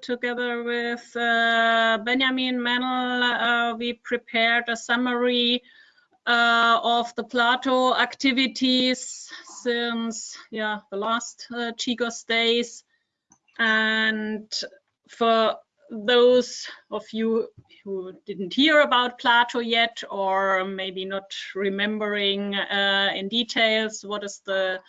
together with uh, Benjamin Männel, uh, we prepared a summary uh, of the Plato activities since yeah the last uh, GGOS days. And for those of you who didn't hear about Plato yet, or maybe not remembering uh, in details what is the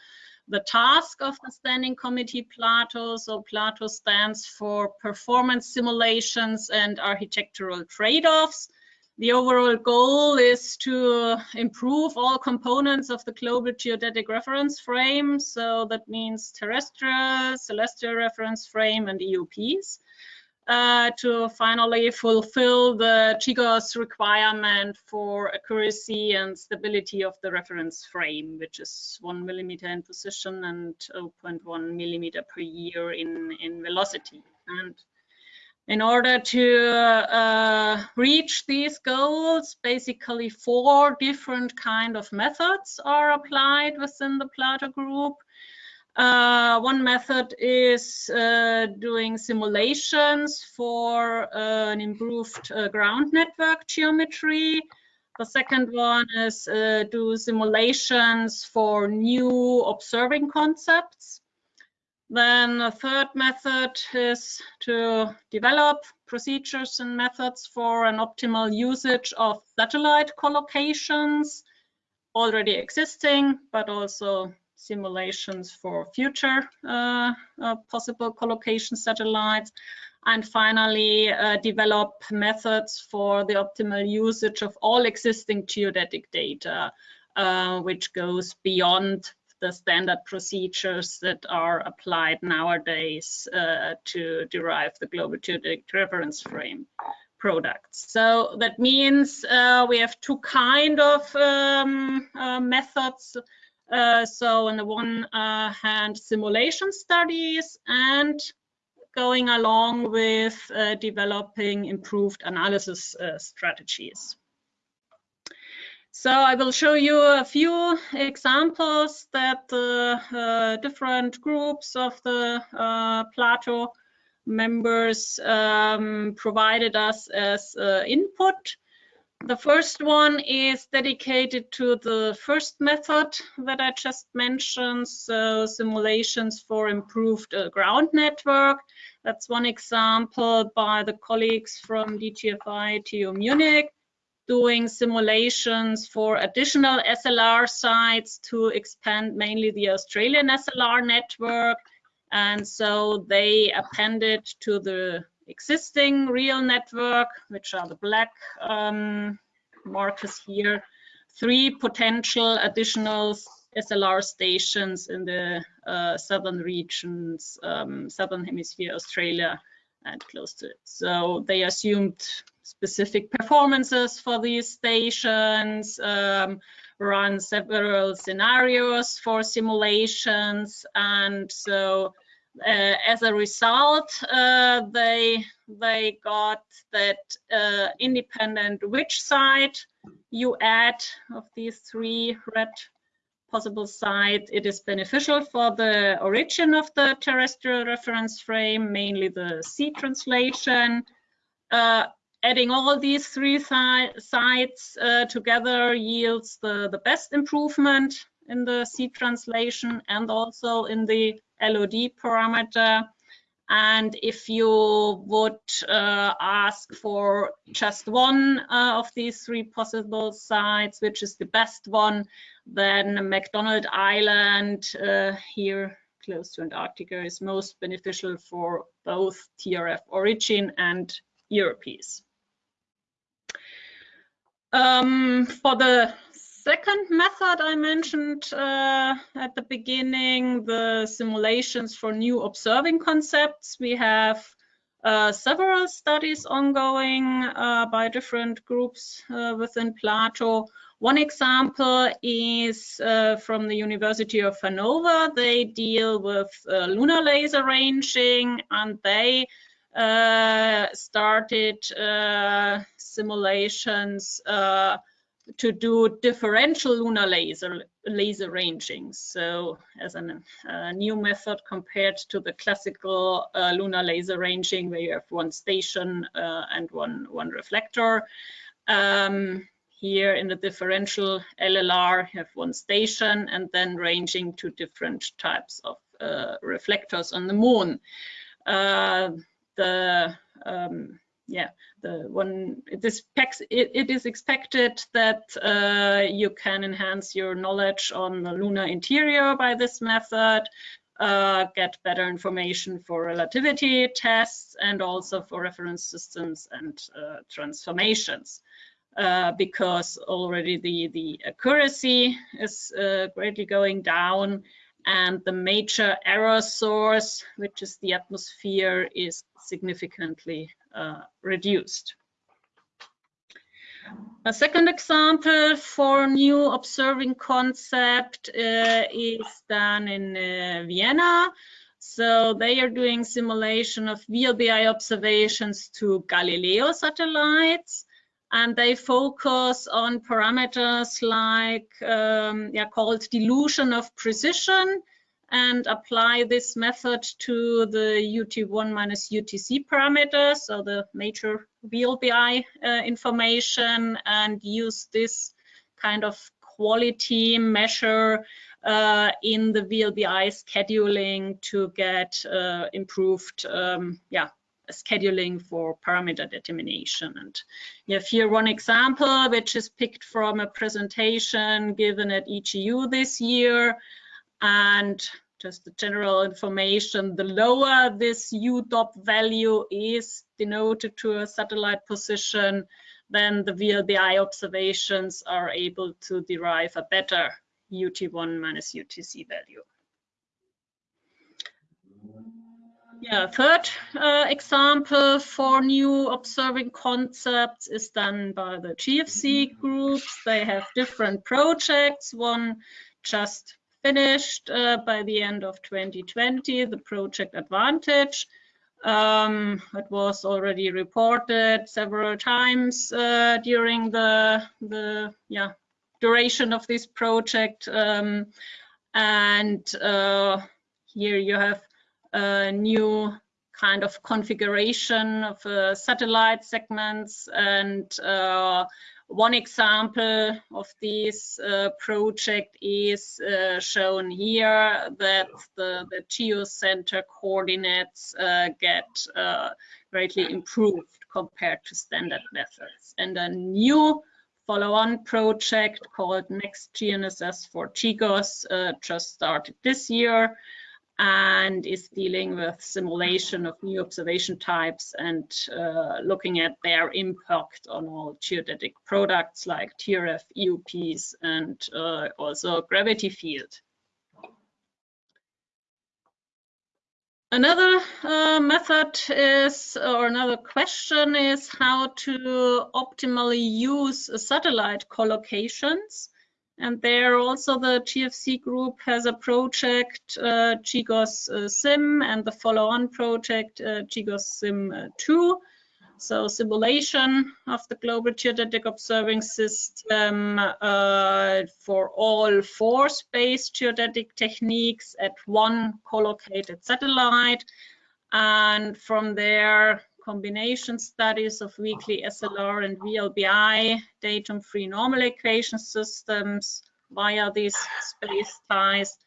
the task of the Standing Committee Plato. So Plato stands for Performance Simulations and Architectural Trade-offs. The overall goal is to improve all components of the global geodetic reference frame. So that means terrestrial, celestial reference frame, and EOPs. Uh, to finally fulfill the GGOS requirement for accuracy and stability of the reference frame, which is one millimeter in position and 0.1 millimeter per year in, in velocity. And in order to uh, reach these goals, basically four different kind of methods are applied within the Plato group. Uh, one method is uh, doing simulations for uh, an improved uh, ground network geometry. The second one is uh, do simulations for new observing concepts. Then a third method is to develop procedures and methods for an optimal usage of satellite collocations already existing, but also simulations for future uh, uh, possible collocation satellites. And finally, uh, develop methods for the optimal usage of all existing geodetic data, uh, which goes beyond the standard procedures that are applied nowadays uh, to derive the global geodetic reference frame products. So that means uh, we have two kind of um, methods uh, so on the one uh, hand, simulation studies and going along with uh, developing improved analysis uh, strategies. So I will show you a few examples that the uh, different groups of the Plato members um, provided us as input. The first one is dedicated to the first method that I just mentioned, so simulations for improved uh, ground network. That's one example by the colleagues from DGFI TU Munich doing simulations for additional SLR sites to expand mainly the Australian SLR network. And so they appended to the existing real network, which are the black um, markers here, three potential additional SLR stations in the uh, southern regions, um, southern hemisphere, Australia, and close to it. So they assumed specific performances for these stations, um, run several scenarios for simulations, and so as a result, uh, they they got that uh, independent which side you add of these three red possible sides, it is beneficial for the origin of the terrestrial reference frame, mainly the Z translation. Uh, adding all these three sides uh, together yields the, the best improvement in the Z translation and also in the LOD parameter. And if you would uh, ask for just one uh, of these three possible sites, which is the best one, then McDonald Island uh, here close to Antarctica is most beneficial for both TRF origin and EOPs. Um, for the second method I mentioned uh, at the beginning, the simulations for new observing concepts. We have uh, several studies ongoing uh, by different groups uh, within Plato. One example is uh, from the University of Hanover. They deal with uh, lunar laser ranging and they started simulations to do differential lunar laser laser ranging. So as a new method compared to the classical uh, lunar laser ranging where you have one station uh, and one, one reflector. Um, here in the differential LLR, have one station and then ranging to different types of uh, reflectors on the moon. Uh, the um, yeah, the one it is, it, it is expected that uh, you can enhance your knowledge on the lunar interior by this method, uh, get better information for relativity tests and also for reference systems and uh, transformations. Uh, because already the, the accuracy is uh, greatly going down and the major error source, which is the atmosphere, is significantly reduced. A second example for new observing concept uh, is done in uh, Vienna. So they are doing simulation of VLBI observations to Galileo satellites and they focus on parameters like um, yeah, called dilution of precision and apply this method to the UT1 minus UTC parameters, so the major VLBI uh, information, and use this kind of quality measure uh, in the VLBI scheduling to get uh, improved um, yeah, scheduling for parameter determination. And you have here one example, which is picked from a presentation given at EGU this year. And just the general information, the lower this UDOP value is denoted to a satellite position, then the VLBI observations are able to derive a better UT1 minus UTC value. Yeah, third uh, example for new observing concepts is done by the GFZ groups. They have different projects. One just finished uh, by the end of 2020, the project Advantage. Um, it was already reported several times uh, during the, the yeah, duration of this project. Um, and uh, here you have a new kind of configuration of uh, satellite segments and uh, one example of this uh, project is uh, shown here that the, the geocenter coordinates uh, get uh, greatly improved compared to standard methods. And a new follow-on project called Next GNSS for GGOS just started this year and is dealing with simulation of new observation types and uh, looking at their impact on all geodetic products like TRF, EOPs, and uh, also gravity field. Another uh, method is, or another question is how to optimally use satellite collocations. And there also the GFZ group has a project, uh, uh, SIM, and the follow-on project, uh, SIM uh, 2. So simulation of the global geodetic observing system uh, for all four space geodetic techniques at one collocated satellite. And from there, combination studies of weekly SLR and VLBI datum-free normal equation systems via these space ties.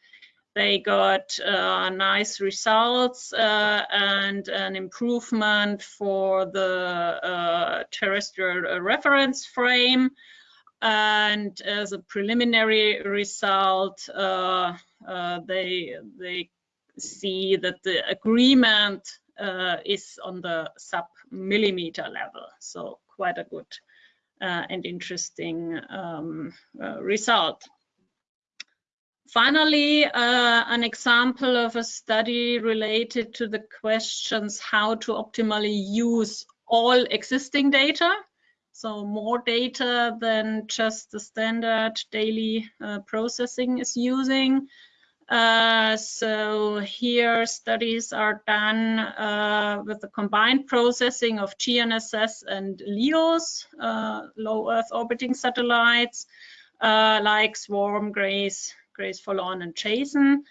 They got uh, nice results uh, and an improvement for the uh, terrestrial reference frame. And as a preliminary result, uh, uh, they, they see that the agreement uh, is on the sub millimeter level. So quite a good uh, and interesting um, uh, result. Finally, uh, an example of a study related to the questions how to optimally use all existing data. So more data than just the standard daily uh, processing is using Uh, so here studies are done uh, with the combined processing of GNSS and LEOs, uh, low Earth orbiting satellites, uh, like Swarm, Grace, Grace Follow-On, and Jason.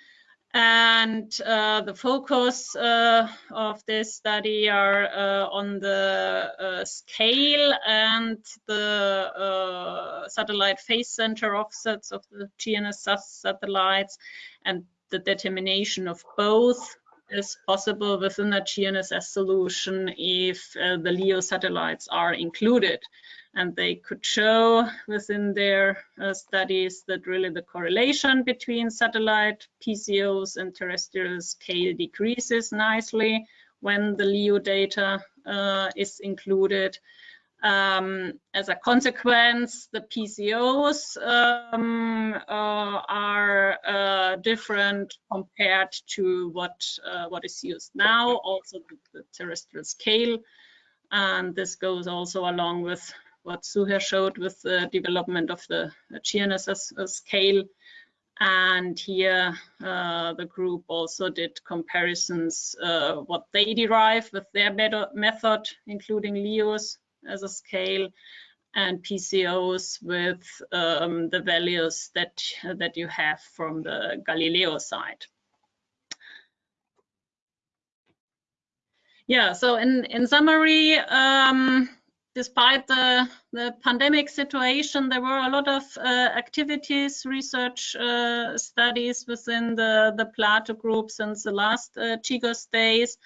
And uh, the focus uh, of this study are uh, on the scale and the uh, satellite phase center offsets of the GNSS satellites and the determination of both is possible within a GNSS solution if uh, the LEO satellites are included and they could show within their uh, studies that really the correlation between satellite PCOs and terrestrial scale decreases nicely when the LEO data uh, is included. Um, as a consequence, the PCOs um, uh, are uh, different compared to what uh, what is used now, also the, the terrestrial scale. And this goes also along with what Zuheir showed with the development of the GNSS scale. And here uh, the group also did comparisons uh, what they derive with their method, including LEOs as a scale and PCOs with um, the values that, that you have from the Galileo side. Yeah, so in, in summary, um, despite the, the pandemic situation, there were a lot of uh, activities, research uh, studies within the, the Plato group since the last uh, GGOS days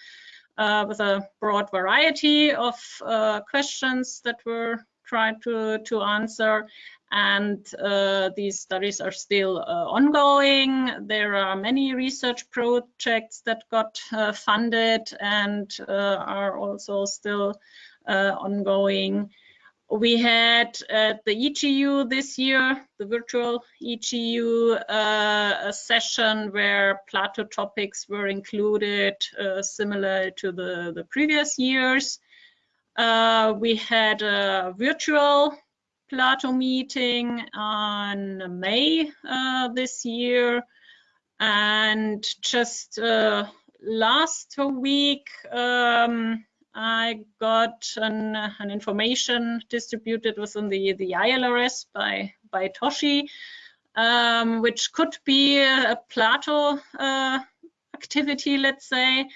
uh, with a broad variety of uh, questions that were tried to, to answer. And uh, these studies are still ongoing. There are many research projects that got funded and are also still uh, ongoing. We had at the EGU this year, the virtual EGU, uh, session where Plato topics were included, uh, similar to the, the previous years. Uh, we had a virtual Plato meeting on May uh, this year. And just uh, last week, um, I got an, an information distributed within the, the ILRS by, by Toshi, um, which could be a, a Plato uh, activity, let's say.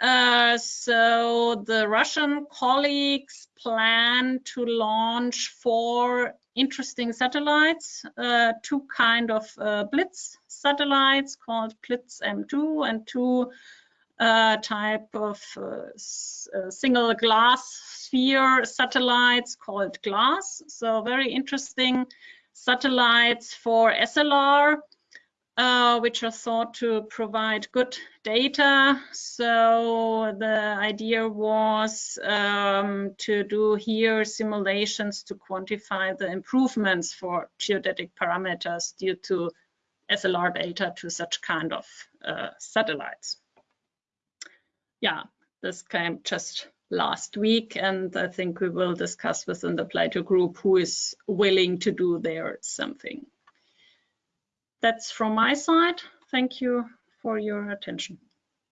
Uh, so the Russian colleagues plan to launch four interesting satellites, uh, two kind of uh, BLITS satellites called BLITS M2 and two uh, type of uh, uh, single glass sphere satellites called GLASS. So very interesting satellites for SLR, uh, which are thought to provide good data. So the idea was um, to do here simulations to quantify the improvements for geodetic parameters due to SLR data to such kind of uh, satellites yeah, this came just last week, and I think we will discuss within the Plato group who is willing to do there something. That's from my side. Thank you for your attention.